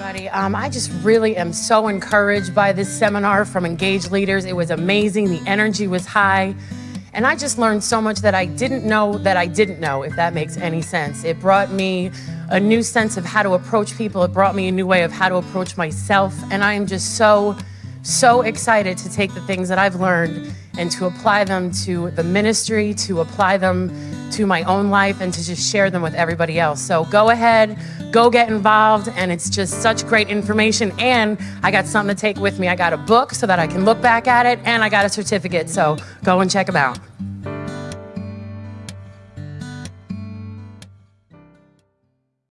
everybody. Um, I just really am so encouraged by this seminar from engaged leaders. It was amazing. The energy was high. And I just learned so much that I didn't know that I didn't know, if that makes any sense. It brought me a new sense of how to approach people. It brought me a new way of how to approach myself. And I am just so, so excited to take the things that I've learned and to apply them to the ministry, to apply them to my own life, and to just share them with everybody else. So go ahead, go get involved, and it's just such great information. And I got something to take with me. I got a book so that I can look back at it, and I got a certificate. So go and check them out.